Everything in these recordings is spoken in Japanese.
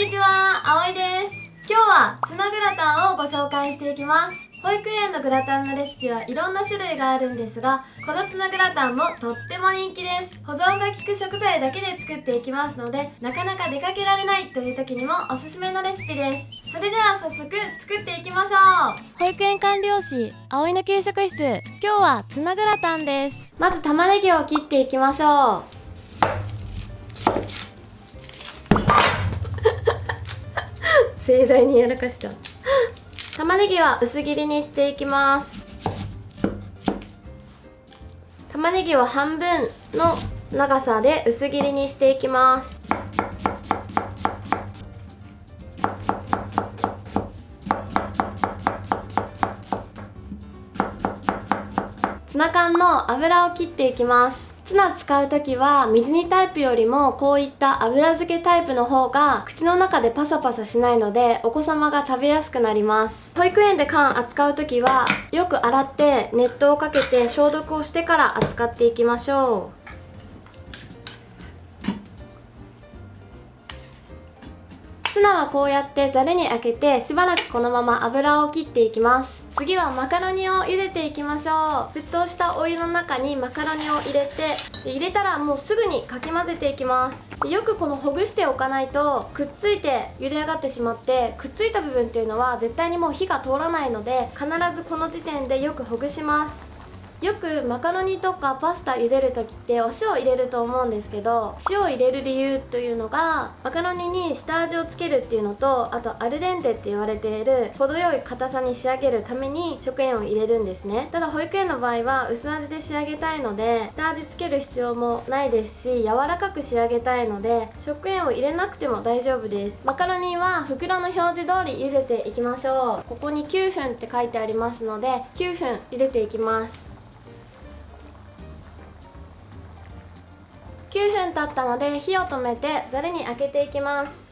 にちは、あおいです。今日はツナグラタンをご紹介していきます。保育園のグラタンのレシピはいろんな種類があるんですが、このツナグラタンもとっても人気です。保存が効く食材だけで作っていきますので、なかなか出かけられないという時にもおすすめのレシピです。それでは早速作っていきましょう。保育園管理士、あおいの給食室。今日はツナグラタンです。まず玉ねぎを切っていきましょう。盛大にやらかした 玉ねぎは薄切りにしていきます。玉ねぎを半分の長さで薄切りにしていきます。ツナ缶の油を切っていきます。ツナ使う時は水煮タイプよりもこういった油漬けタイプの方が口の中でパサパサしないのでお子様が食べやすくなります。保育園で缶扱う時はよく洗って熱湯をかけて消毒をしてから扱っていきましょう。ツナはこうやってざるにあけてしばらくこのまま油を切っていきます。次はマカロニを茹でていきましょう。沸騰したお湯の中にマカロニを入れてで入れたらもうすぐにかき混ぜていきます。でよくこのほぐしておかないとくっついて茹で上がってしまってくっついた部分っていうのは絶対にもう火が通らないので必ずこの時点でよくほぐします。よくマカロニとかパスタ茹でる時ってお塩を入れると思うんですけど塩を入れる理由というのがマカロニに下味をつけるっていうのとあとアルデンテって言われている程よい硬さに仕上げるために食塩を入れるんですね。ただ保育園の場合は薄味で仕上げたいので下味つける必要もないですし柔らかく仕上げたいので食塩を入れなくても大丈夫です。マカロニは袋の表示通り茹でていきましょう。ここに9分って書いてありますので9分茹でていきます。9分経ったので火を止めてざるにあけていきます。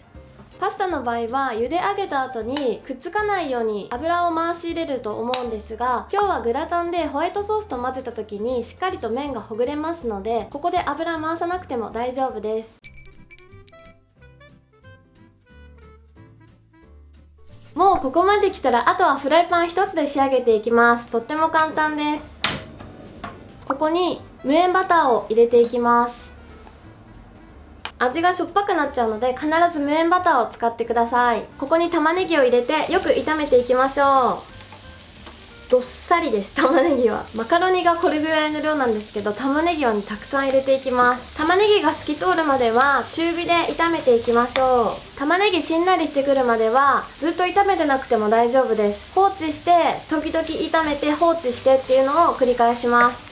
パスタの場合は茹で上げた後にくっつかないように油を回し入れると思うんですが今日はグラタンでホワイトソースと混ぜた時にしっかりと麺がほぐれますのでここで油回さなくても大丈夫です。もうここまで来たらあとはフライパン1つで仕上げていきます。とっても簡単です。ここに無塩バターを入れていきます。味がしょっぱくなっちゃうので必ず無塩バターを使ってください。ここに玉ねぎを入れてよく炒めていきましょう。どっさりです玉ねぎは。マカロニがこれぐらいの量なんですけど玉ねぎを、ね、たくさん入れていきます。玉ねぎが透き通るまでは中火で炒めていきましょう。玉ねぎしんなりしてくるまではずっと炒めてなくても大丈夫です。放置して時々炒めて放置してっていうのを繰り返します。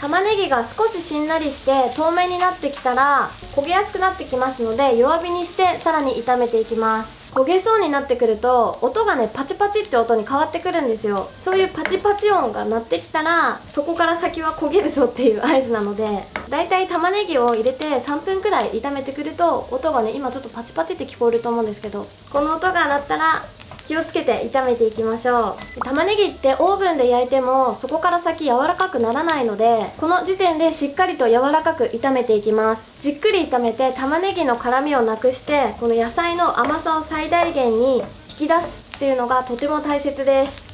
玉ねぎが少ししんなりして透明になってきたら焦げやすくなってきますので弱火にしてさらに炒めていきます。焦げそうになってくると音がねパチパチって音に変わってくるんですよ。そういうパチパチ音が鳴ってきたらそこから先は焦げるぞっていう合図なのでだいたい玉ねぎを入れて3分くらい炒めてくると音がね今ちょっとパチパチって聞こえると思うんですけどこの音が鳴ったら気をつけて炒めていきましょう。玉ねぎってオーブンで焼いてもそこから先柔らかくならないのでこの時点でしっかりと柔らかく炒めていきます。じっくり炒めて玉ねぎの辛みをなくしてこの野菜の甘さを最大限に引き出すっていうのがとても大切です。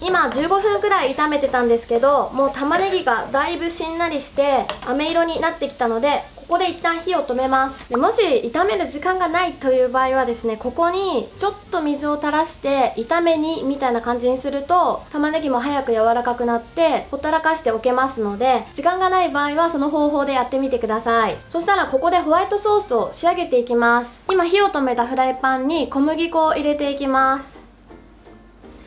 今15分くらい炒めてたんですけどもう玉ねぎがだいぶしんなりして飴色になってきたのでここで一旦火を止めます。でもし炒める時間がないという場合はですねここにちょっと水を垂らして炒め煮みたいな感じにすると玉ねぎも早く柔らかくなってほったらかしておけますので時間がない場合はその方法でやってみてください。そしたらここでホワイトソースを仕上げていきます。今火を止めたフライパンに小麦粉を入れていきます。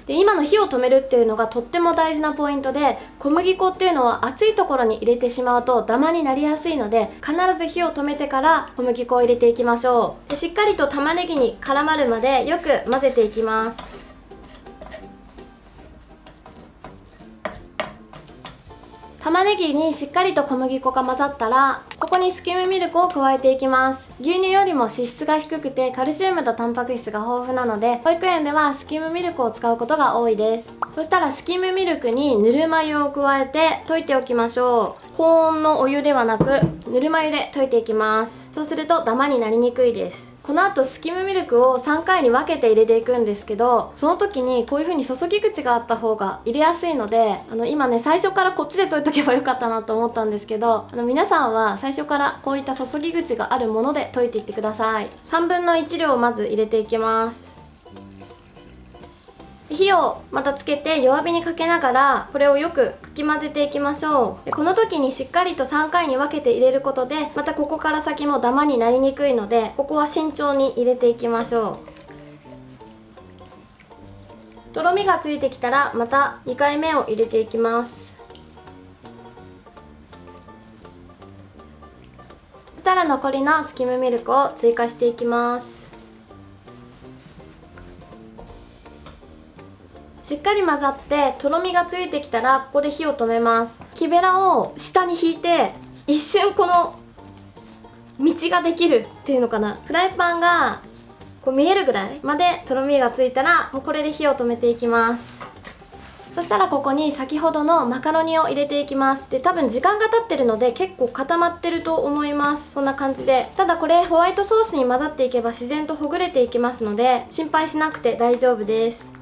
で今の火を止めるっていうのがとっても大事なポイントで小麦粉っていうのは熱いところに入れてしまうとダマになりやすいので必ず火を止めてから小麦粉を入れていきましょう。でしっかりと玉ねぎに絡まるまでよく混ぜていきます。玉ねぎにしっかりと小麦粉が混ざったらここにスキムミルクを加えていきます。牛乳よりも脂質が低くてカルシウムとタンパク質が豊富なので保育園ではスキムミルクを使うことが多いです。そしたらスキムミルクにぬるま湯を加えて溶いておきましょう。高温のお湯ではなくぬるま湯で溶いていきます。そうするとダマになりにくいです。この後スキムミルクを3回に分けて入れていくんですけどその時にこういう風に注ぎ口があった方が入れやすいのであの今ね最初からこっちで溶いとけばよかったなと思ったんですけどあの皆さんは最初からこういった注ぎ口があるもので溶いていってください。3分の1量をまず入れていきます。火をまたつけて弱火にかけながらこれをよくかき混ぜていきましょう。でこの時にしっかりと3回に分けて入れることでまたここから先もダマになりにくいのでここは慎重に入れていきましょう。とろみがついてきたらまた2回目を入れていきます。そしたら残りのスキムミルクを追加していきます。かり混ざってとろみがついてきたらここで火を止めます。木べらを下に引いて一瞬この道ができるっていうのかな。フライパンがこう見えるぐらいまでとろみがついたらもうこれで火を止めていきます。そしたらここに先ほどのマカロニを入れていきます。で多分時間が経ってるので結構固まってると思います。こんな感じで。ただこれホワイトソースに混ざっていけば自然とほぐれていきますので心配しなくて大丈夫です。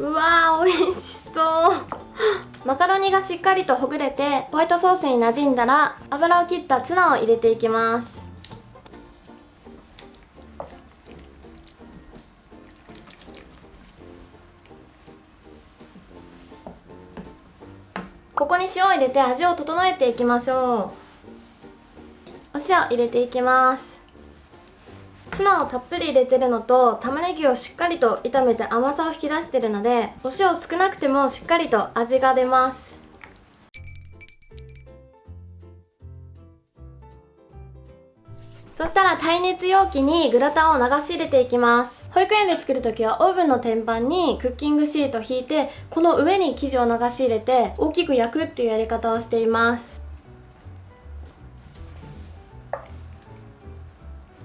うわー美味しそう。マカロニがしっかりとほぐれてホワイトソースに馴染んだら油を切ったツナを入れていきます。ここに塩を入れて味を整えていきましょう。お塩入れていきます。ツナをたっぷり入れてるのと玉ねぎをしっかりと炒めて甘さを引き出してるのでお塩少なくてもしっかりと味が出ます。そしたら耐熱容器にグラタンを流し入れていきます。保育園で作る時はオーブンの天板にクッキングシートを引いてこの上に生地を流し入れて大きく焼くっていうやり方をしています。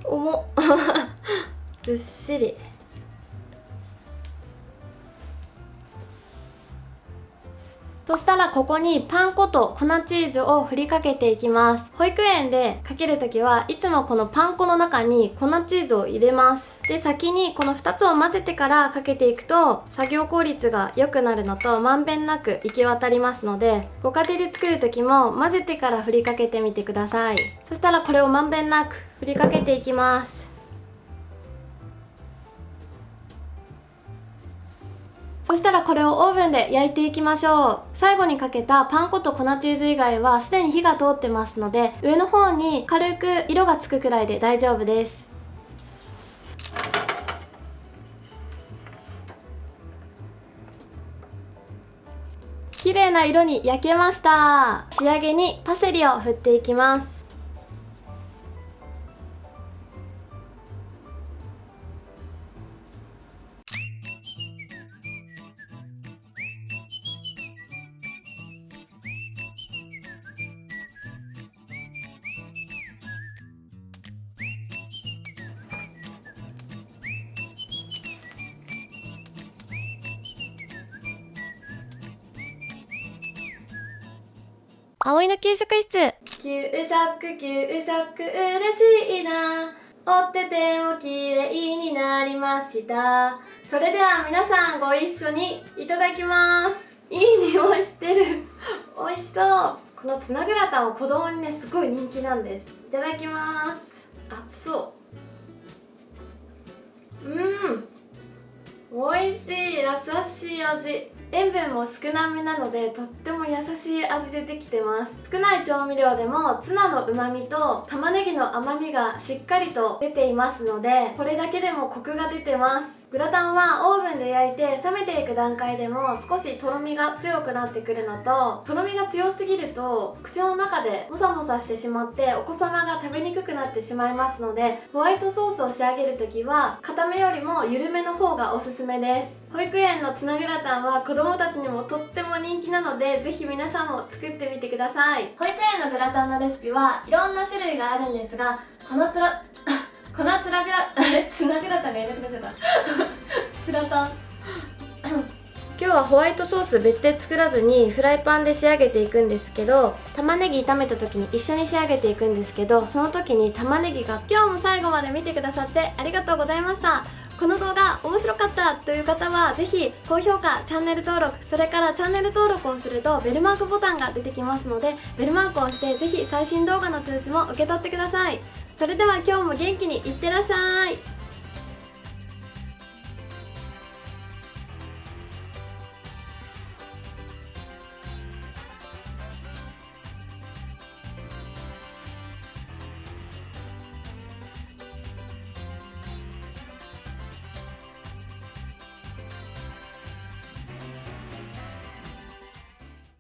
重っ。ずっしり。そしたらここにパン粉と粉チーズを振りかけていきます。保育園でかける時はいつもこのパン粉の中に粉チーズを入れます。で先にこの2つを混ぜてからかけていくと作業効率が良くなるのとまんべんなく行き渡りますのでご家庭で作る時も混ぜてから振りかけてみてください。そしたらこれをまんべんなく振りかけていきます。そしたらこれをオーブンで焼いていきましょう。最後にかけたパン粉と粉チーズ以外はすでに火が通ってますので上の方に軽く色がつくくらいで大丈夫です。綺麗な色に焼けました。仕上げにパセリを振っていきます。葵の給食室。給食給食嬉しいな。折ってても綺麗になりました。それでは皆さんご一緒にいただきます。いい匂いしてる。美味しそう。このツナグラタンは子供にねすごい人気なんです。いただきます。熱そう。うん。美味しい。優しい味。塩分も少なめなのでとっても優しい味でできてます。少ない調味料でもツナの旨味と玉ねぎの甘みがしっかりと出ていますのでこれだけでもコクが出てます。グラタンはオーブンで焼いて冷めていく段階でも少しとろみが強くなってくるのととろみが強すぎると口の中でモサモサしてしまってお子様が食べにくくなってしまいますのでホワイトソースを仕上げる時は固めよりも緩めの方がおすすめです。保育園のツナグラタンは子供たちにもとっても人気なのでぜひ皆さんも作ってみてください。保育園のグラタンのレシピはいろんな種類があるんですがこのつら 粉つらぐらあれつなぐらたんがいなくなっちゃったつらたん。今日はホワイトソース別で作らずにフライパンで仕上げていくんですけど玉ねぎ炒めた時に一緒に仕上げていくんですけどその時に玉ねぎが今日も最後まで見てくださってありがとうございましたこの動画面白かったという方はぜひ高評価チャンネル登録それからチャンネル登録をするとベルマークボタンが出てきますのでベルマークを押してぜひ最新動画の通知も受け取ってください。それでは今日も元気にいってらっしゃい。